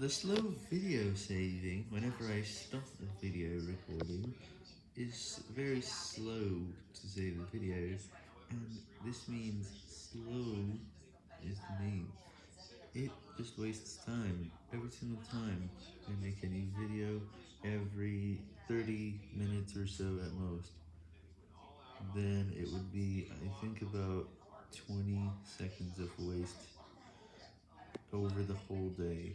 The slow video saving, whenever I stop the video recording, is very slow to save the video, and this means slow is the name. It just wastes time, every single time I make a new video, every 30 minutes or so at most. Then it would be, I think about 20 seconds of waste over the whole day.